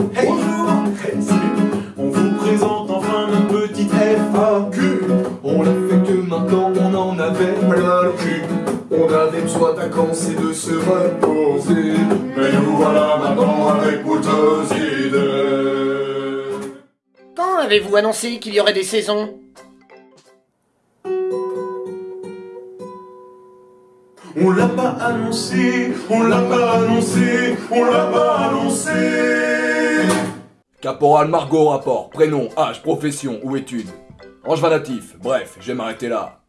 Hey, bonjour. Hey, salut. On vous présente enfin notre petite FAQ On l'a fait que maintenant on en avait plein le cul. On avait besoin vacances et de se reposer. Mais nous voilà maintenant avec beaucoup idées Quand avez-vous annoncé qu'il y aurait des saisons? On l'a pas annoncé, on l'a pas annoncé, on l'a pas annoncé Caporal Margot rapport, prénom, âge, profession ou études. Angevin natif, bref, je vais m'arrêter là.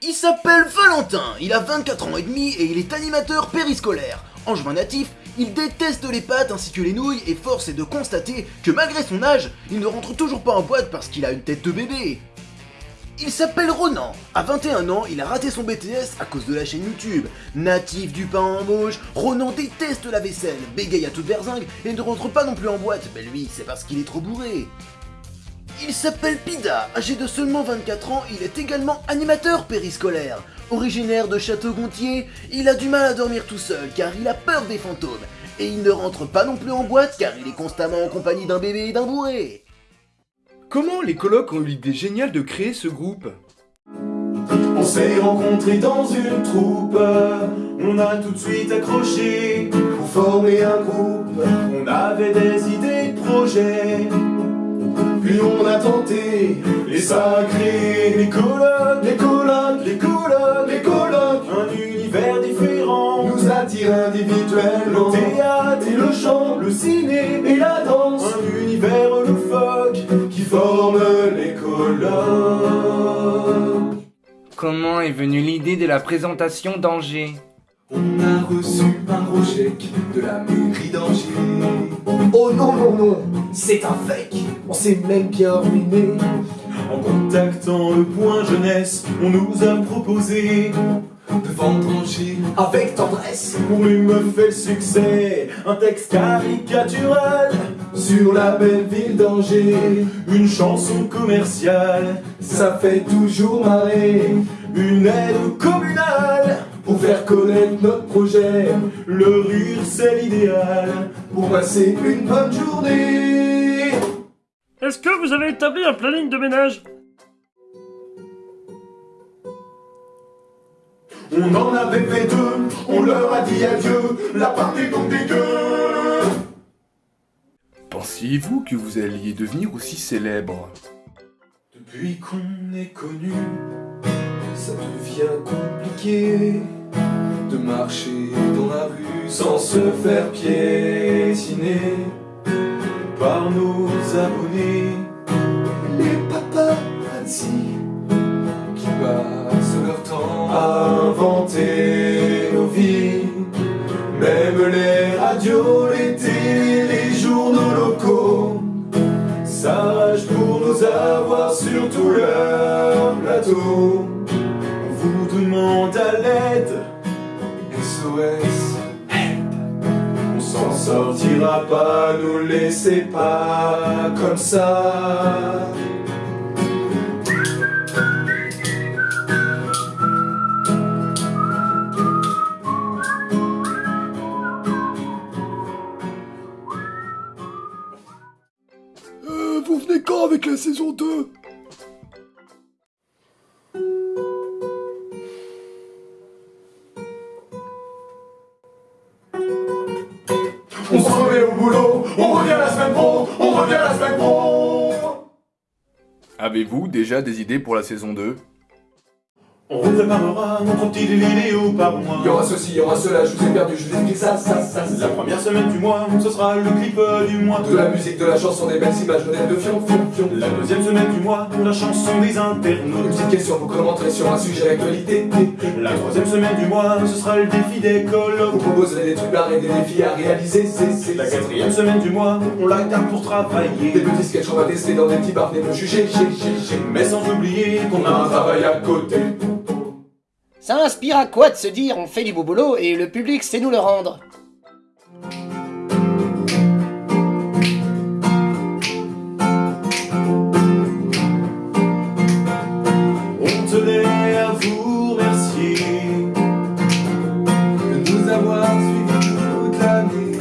Il s'appelle Valentin, il a 24 ans et demi et il est animateur périscolaire. Angevin natif, il déteste les pâtes ainsi que les nouilles et force est de constater que malgré son âge, il ne rentre toujours pas en boîte parce qu'il a une tête de bébé. Il s'appelle Ronan. À 21 ans, il a raté son BTS à cause de la chaîne YouTube. Natif du pain en bauche, Ronan déteste la vaisselle, bégaye à toute berzingue et ne rentre pas non plus en boîte. Mais lui, c'est parce qu'il est trop bourré. Il s'appelle Pida, âgé de seulement 24 ans, il est également animateur périscolaire. Originaire de Château-Gontier, il a du mal à dormir tout seul car il a peur des fantômes. Et il ne rentre pas non plus en boîte car il est constamment en compagnie d'un bébé et d'un bourré. Comment les colocs ont eu l'idée géniale de créer ce groupe On s'est rencontrés dans une troupe, on a tout de suite accroché pour former un groupe. On avait des idées de projets, puis on a tenté les sacrés, les colocs, les colocs, les colocs, les colocs. Un univers différent nous attire individuellement. Comment est venue l'idée de la présentation d'Angers On a reçu un chèque de la mairie d'Angers. Oh non non non, c'est un fake. On s'est même bien ruiné. En contactant le point jeunesse, on nous a proposé De vendre Angers avec tendresse. Pour lui me fait le succès, un texte caricatural Sur la belle ville d'Angers. Une chanson commerciale, Ça fait toujours marrer. Une aide communale Pour faire connaître notre projet. Le rire c'est l'idéal Pour passer une bonne journée. Est-ce que vous avez établi un planning de ménage? On en avait fait deux, on leur a dit adieu L'appart est donc dégueu Pensiez-vous que vous alliez devenir aussi célèbre? Depuis qu'on est connu, Ça devient compliqué De marcher dans la rue sans se faire piétiner par nos abonnés Même les radios, les télés, les journaux locaux s'arrachent pour nous avoir sur tout leur plateau. On vous demande à l'aide SOS. On s'en sortira pas, nous laissez pas comme ça. Vous venez quand avec la saison 2 On se remet au boulot, on revient la semaine pro, on revient la semaine pro. Avez-vous déjà des idées pour la saison 2 On vous préparera notre petite vidéo par mois Il y aura ceci, il y aura cela, je vous ai perdu, je vous explique ça, ça, ça, La ça. première semaine du mois, ce sera le clip euh, du mois De la musique, de la chanson, des belles images, modèles de fion, fion, fion. La deuxième semaine du mois, la chanson des Une internautes petite question, vous commenterez sur un sujet d'actualité. La troisième semaine du mois, ce sera le défi des Vous colocs proposerez des trucs barrés, des défis à réaliser, c'est, c'est, La quatrième semaine du mois, on la garde pour Des travailler petits sketchs, on va tester dans des petits bars, venez me juger, j'ai, j'ai, j'ai. Mais sans oublier qu'on On a un travail à côté. Ça inspire à quoi de se dire on fait du beau boulot et le public sait nous le rendre On tenait à vous remercier de nous avoir suivis toute l'année.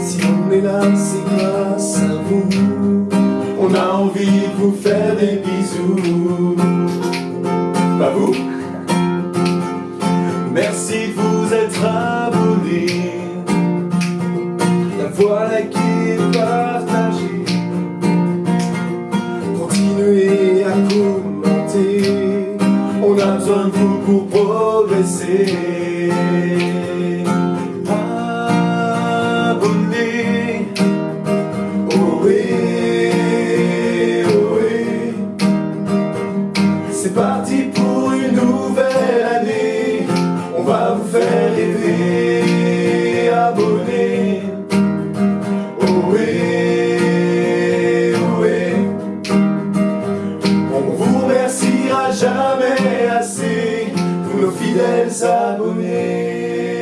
Si on est là, c'est grâce à vous. On a envie de vous faire des bisous. Va vous faire rêver. Abonnez. Ohé, ohé. On vous remerciera jamais assez pour nos fidèles abonnés.